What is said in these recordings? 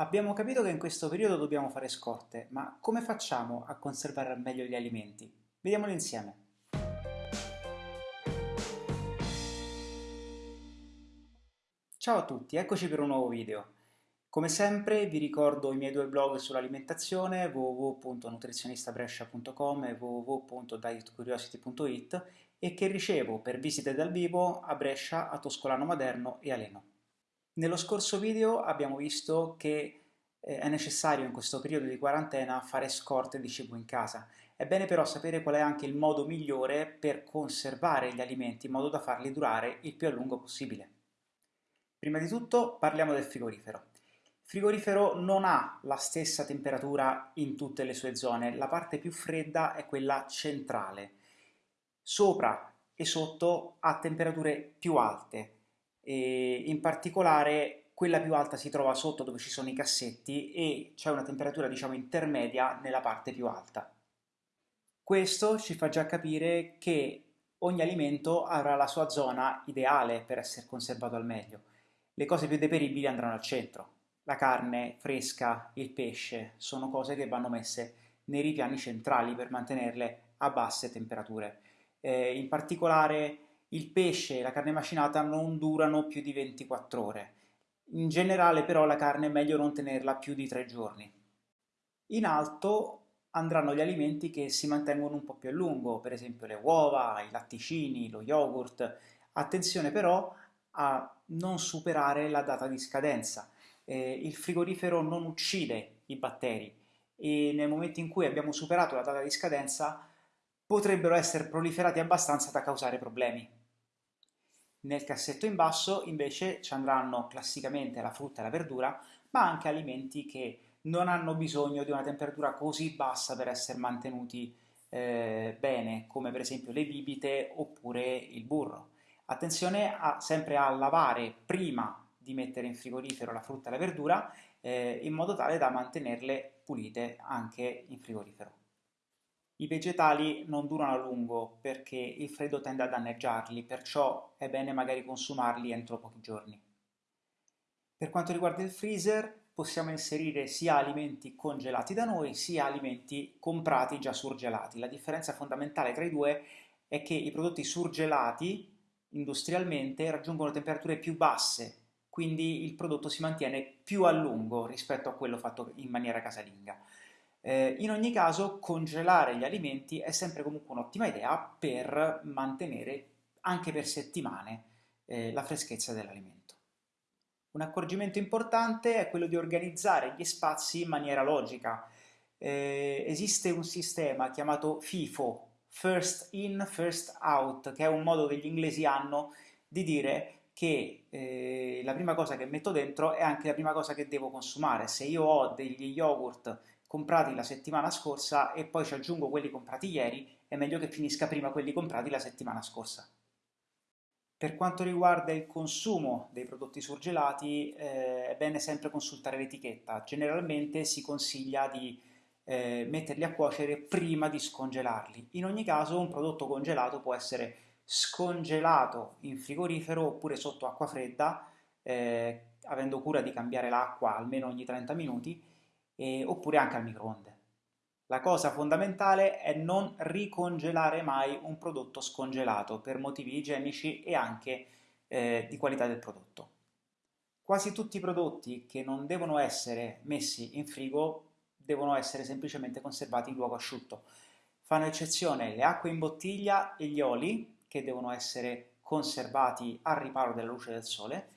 Abbiamo capito che in questo periodo dobbiamo fare scorte, ma come facciamo a conservare al meglio gli alimenti? Vediamolo insieme. Ciao a tutti, eccoci per un nuovo video. Come sempre vi ricordo i miei due blog sull'alimentazione www.nutrizionistabrescia.com e www.dietcuriosity.it e che ricevo per visite dal vivo a Brescia, a Toscolano Maderno e a Leno. Nello scorso video abbiamo visto che eh, è necessario in questo periodo di quarantena fare scorte di cibo in casa. È bene però sapere qual è anche il modo migliore per conservare gli alimenti in modo da farli durare il più a lungo possibile. Prima di tutto parliamo del frigorifero. Il frigorifero non ha la stessa temperatura in tutte le sue zone, la parte più fredda è quella centrale. Sopra e sotto ha temperature più alte, e in particolare quella più alta si trova sotto dove ci sono i cassetti e c'è una temperatura diciamo intermedia nella parte più alta. Questo ci fa già capire che ogni alimento avrà la sua zona ideale per essere conservato al meglio. Le cose più deperibili andranno al centro. La carne fresca, il pesce, sono cose che vanno messe nei ripiani centrali per mantenerle a basse temperature. Eh, in particolare il pesce e la carne macinata non durano più di 24 ore. In generale però la carne è meglio non tenerla più di 3 giorni. In alto andranno gli alimenti che si mantengono un po' più a lungo, per esempio le uova, i latticini, lo yogurt. Attenzione però a non superare la data di scadenza. Eh, il frigorifero non uccide i batteri e nel momento in cui abbiamo superato la data di scadenza potrebbero essere proliferati abbastanza da causare problemi. Nel cassetto in basso invece ci andranno classicamente la frutta e la verdura, ma anche alimenti che non hanno bisogno di una temperatura così bassa per essere mantenuti eh, bene, come per esempio le bibite oppure il burro. Attenzione a, sempre a lavare prima di mettere in frigorifero la frutta e la verdura eh, in modo tale da mantenerle pulite anche in frigorifero. I vegetali non durano a lungo perché il freddo tende a danneggiarli, perciò è bene magari consumarli entro pochi giorni. Per quanto riguarda il freezer, possiamo inserire sia alimenti congelati da noi, sia alimenti comprati già surgelati. La differenza fondamentale tra i due è che i prodotti surgelati industrialmente raggiungono temperature più basse, quindi il prodotto si mantiene più a lungo rispetto a quello fatto in maniera casalinga. Eh, in ogni caso congelare gli alimenti è sempre comunque un'ottima idea per mantenere anche per settimane eh, la freschezza dell'alimento. Un accorgimento importante è quello di organizzare gli spazi in maniera logica. Eh, esiste un sistema chiamato FIFO, First In, First Out, che è un modo che gli inglesi hanno di dire che eh, la prima cosa che metto dentro è anche la prima cosa che devo consumare. Se io ho degli yogurt comprati la settimana scorsa e poi ci aggiungo quelli comprati ieri, è meglio che finisca prima quelli comprati la settimana scorsa. Per quanto riguarda il consumo dei prodotti surgelati eh, è bene sempre consultare l'etichetta, generalmente si consiglia di eh, metterli a cuocere prima di scongelarli. In ogni caso un prodotto congelato può essere scongelato in frigorifero oppure sotto acqua fredda, eh, avendo cura di cambiare l'acqua almeno ogni 30 minuti, eh, oppure anche al microonde. La cosa fondamentale è non ricongelare mai un prodotto scongelato per motivi igienici e anche eh, di qualità del prodotto. Quasi tutti i prodotti che non devono essere messi in frigo devono essere semplicemente conservati in luogo asciutto. Fanno eccezione le acque in bottiglia e gli oli, che devono essere conservati al riparo della luce del sole,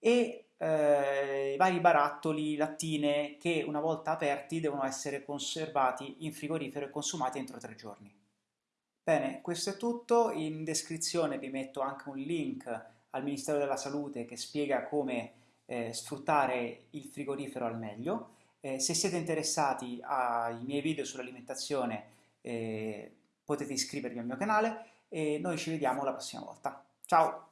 e eh, i vari barattoli, lattine che una volta aperti devono essere conservati in frigorifero e consumati entro tre giorni. Bene, questo è tutto, in descrizione vi metto anche un link al Ministero della Salute che spiega come eh, sfruttare il frigorifero al meglio. Eh, se siete interessati ai miei video sull'alimentazione eh, potete iscrivervi al mio canale e noi ci vediamo la prossima volta. Ciao!